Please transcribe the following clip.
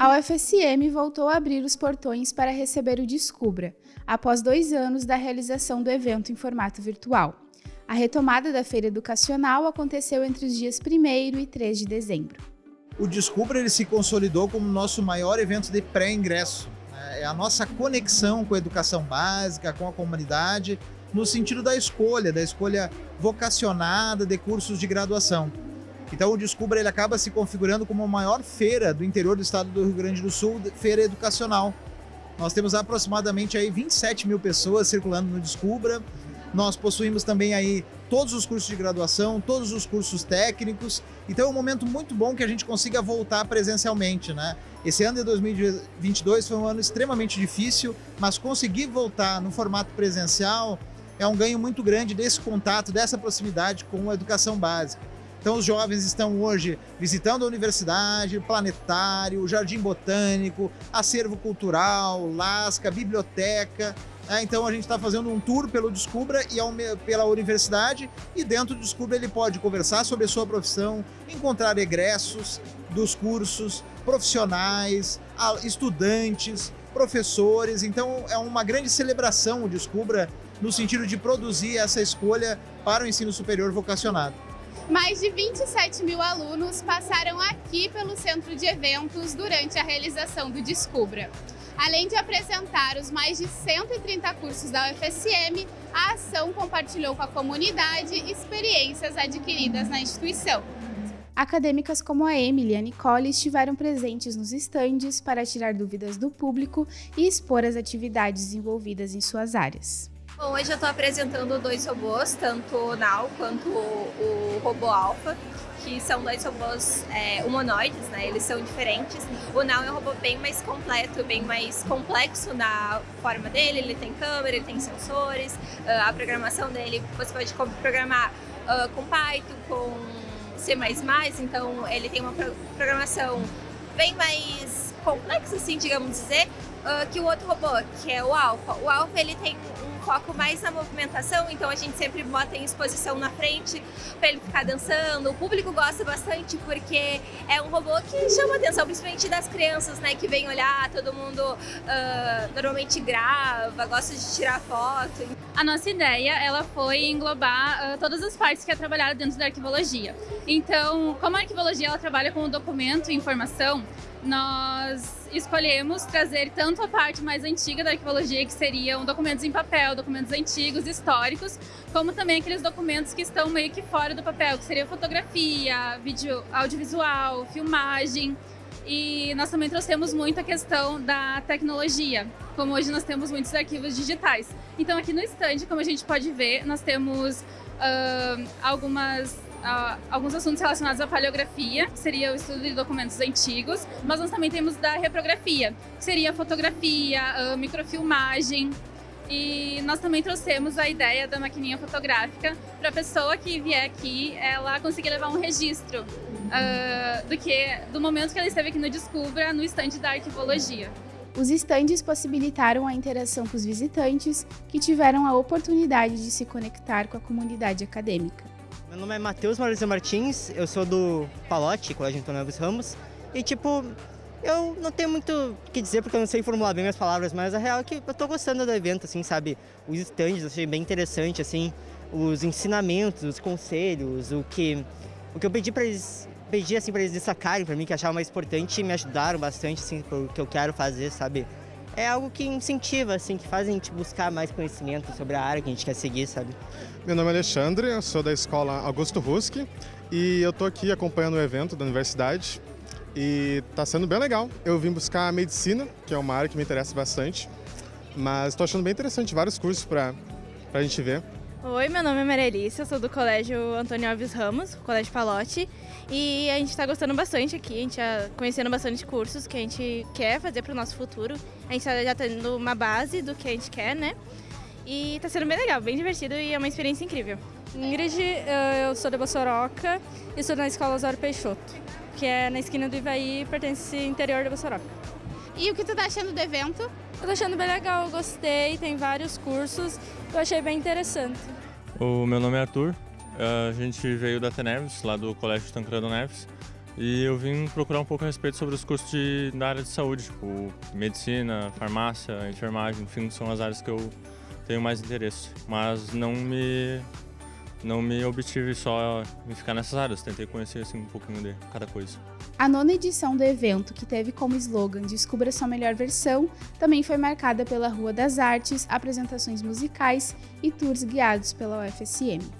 A UFSM voltou a abrir os portões para receber o Descubra, após dois anos da realização do evento em formato virtual. A retomada da feira educacional aconteceu entre os dias 1 e 3 de dezembro. O Descubra ele se consolidou como nosso maior evento de pré-ingresso. É a nossa conexão com a educação básica, com a comunidade, no sentido da escolha, da escolha vocacionada de cursos de graduação. Então o Descubra ele acaba se configurando como a maior feira do interior do estado do Rio Grande do Sul, feira educacional. Nós temos aproximadamente aí 27 mil pessoas circulando no Descubra. Nós possuímos também aí todos os cursos de graduação, todos os cursos técnicos. Então é um momento muito bom que a gente consiga voltar presencialmente, né? Esse ano de 2022 foi um ano extremamente difícil, mas conseguir voltar no formato presencial é um ganho muito grande desse contato, dessa proximidade com a educação básica. Então os jovens estão hoje visitando a universidade, o planetário, o jardim botânico, acervo cultural, lasca, biblioteca. Né? Então a gente está fazendo um tour pelo Descubra e pela universidade e dentro do Descubra ele pode conversar sobre a sua profissão, encontrar egressos dos cursos, profissionais, estudantes, professores. Então é uma grande celebração o Descubra no sentido de produzir essa escolha para o ensino superior vocacionado. Mais de 27 mil alunos passaram aqui pelo centro de eventos durante a realização do Descubra. Além de apresentar os mais de 130 cursos da UFSM, a ação compartilhou com a comunidade experiências adquiridas na instituição. Acadêmicas como a Emily e a Nicole estiveram presentes nos estandes para tirar dúvidas do público e expor as atividades desenvolvidas em suas áreas. Bom, hoje eu estou apresentando dois robôs, tanto o Nau quanto o, o robô Alpha, que são dois robôs é, humanoides, né? Eles são diferentes. O Nau é um robô bem mais completo, bem mais complexo na forma dele. Ele tem câmera, ele tem sensores. Uh, a programação dele, você pode programar uh, com Python, com C++, então ele tem uma programação bem mais complexa, assim, digamos dizer, uh, que o outro robô, que é o Alpha. O Alpha, ele tem foco mais na movimentação, então a gente sempre bota em exposição na frente para ele ficar dançando. O público gosta bastante porque é um robô que chama atenção, principalmente das crianças, né, que vem olhar, todo mundo uh, normalmente grava, gosta de tirar foto. A nossa ideia, ela foi englobar uh, todas as partes que é trabalhada dentro da arquivologia. Então, como a arquivologia ela trabalha com o documento e informação, nós escolhemos trazer tanto a parte mais antiga da arqueologia, que seriam documentos em papel, documentos antigos, históricos, como também aqueles documentos que estão meio que fora do papel, que seria fotografia, vídeo audiovisual, filmagem. E nós também trouxemos muito a questão da tecnologia, como hoje nós temos muitos arquivos digitais. Então aqui no stand, como a gente pode ver, nós temos uh, algumas uh, alguns assuntos relacionados à paleografia, que seria o estudo de documentos antigos, mas nós também temos da reprografia, que seria fotografia, uh, microfilmagem, e nós também trouxemos a ideia da maquininha fotográfica para a pessoa que vier aqui, ela conseguir levar um registro uh, do que do momento que ela esteve aqui no Descubra, no estande da arquivologia. Os estandes possibilitaram a interação com os visitantes, que tiveram a oportunidade de se conectar com a comunidade acadêmica. Meu nome é Matheus Maurício Martins, eu sou do Palote, Colégio Antônio Alves Ramos, e tipo, eu não tenho muito o que dizer porque eu não sei formular bem as palavras, mas a real é que eu tô gostando do evento, assim, sabe? Os stands eu achei bem interessante, assim, os ensinamentos, os conselhos, o que, o que eu pedi para eles, pedi assim para eles destacarem para mim, que achavam mais importante e me ajudaram bastante, assim, pro que eu quero fazer, sabe? É algo que incentiva, assim, que faz a gente buscar mais conhecimento sobre a área que a gente quer seguir, sabe? Meu nome é Alexandre, eu sou da escola Augusto Ruski e eu tô aqui acompanhando o evento da universidade e tá sendo bem legal. Eu vim buscar medicina, que é uma área que me interessa bastante, mas estou achando bem interessante, vários cursos para a gente ver. Oi, meu nome é eu sou do Colégio Antônio Alves Ramos, Colégio Palote, e a gente está gostando bastante aqui, a gente está conhecendo bastante cursos que a gente quer fazer para o nosso futuro. A gente está já tendo uma base do que a gente quer, né? E está sendo bem legal, bem divertido e é uma experiência incrível. Ingrid, eu sou de Bossoroca e sou na Escola Osório Peixoto, que é na esquina do Ivaí, pertence ao interior de Bossoroca. E o que tu tá achando do evento? Eu tô achando bem legal, eu gostei, tem vários cursos, eu achei bem interessante. O meu nome é Arthur, a gente veio da Teneves, lá do Colégio Tancredo Neves, E eu vim procurar um pouco a respeito sobre os cursos de, da área de saúde, tipo medicina, farmácia, enfermagem, enfim, são as áreas que eu tenho mais interesse. Mas não me, não me obtive só em ficar nessas áreas, tentei conhecer assim, um pouquinho de cada coisa. A nona edição do evento, que teve como slogan Descubra sua melhor versão, também foi marcada pela Rua das Artes, apresentações musicais e tours guiados pela UFSM.